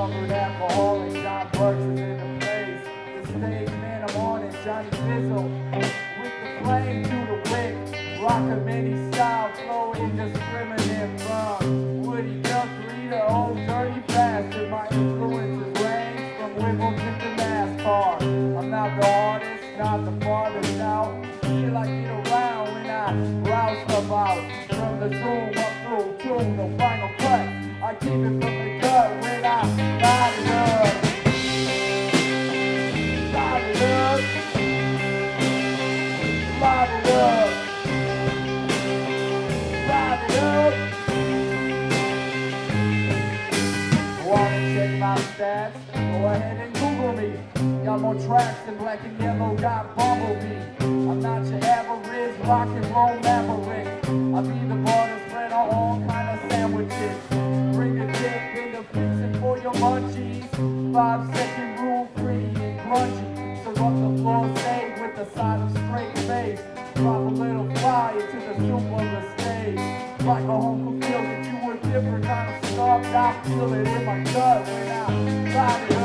covered alcoholic, John Burks is in the place. The stage man, I'm on it, Johnny Fizzle. With the flame through the wick, rock a mini style, flow indiscriminate from Woody Guthrie to old dirty bastard. My influences range from Wimbledon to NASCAR. I'm not the hardest, not the farthest out. Feel like get around when I rouse stuff out. From the zoom up through tune, no final cut. I keep it from the gut when I stats? Go ahead and Google me. Got more tracks than black and yellow got Bumblebee. I'm not your average rock and roll maverick. I be the butter spread on all kind of sandwiches. Bring a dip in the fixin' for your munchies. Five second rule free and crunchy. So up the floor stay with the side of straight face. Drop a little fire to the soup. Like a home meal that you were different kind of starved. I feel it in my gut when I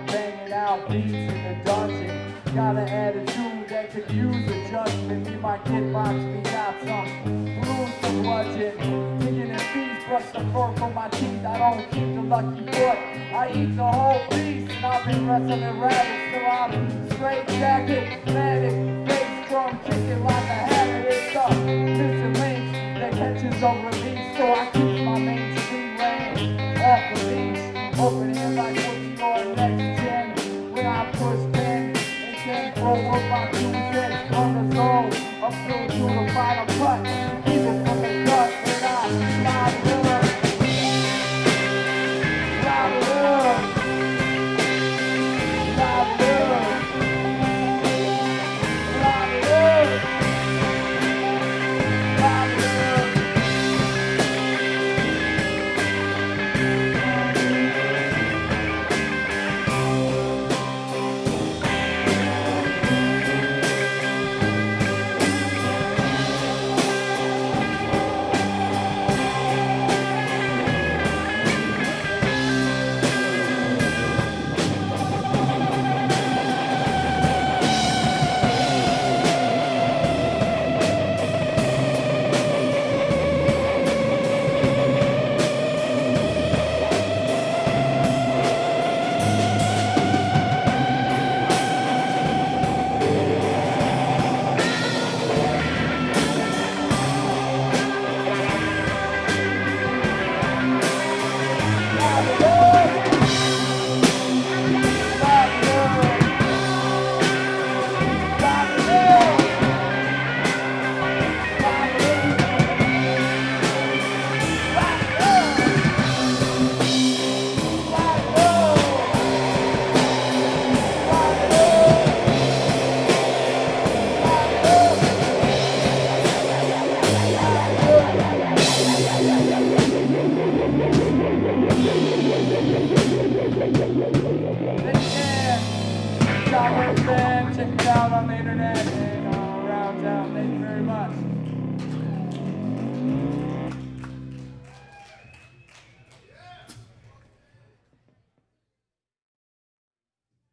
I'm banging out beats in the dungeon. Got an attitude that could use adjustment. Me, my kid box me got some blues for bludgeon. Kicking in feet, brush the fur from my teeth. I don't keep the lucky foot. I eat the whole beast. And I've been wrestling rabbits till I'm straight jacket, manic, bass drum kicking like a habit. It's the missing links that catches a release. So I keep Check it out on the internet and uh, around town. Thank you very much.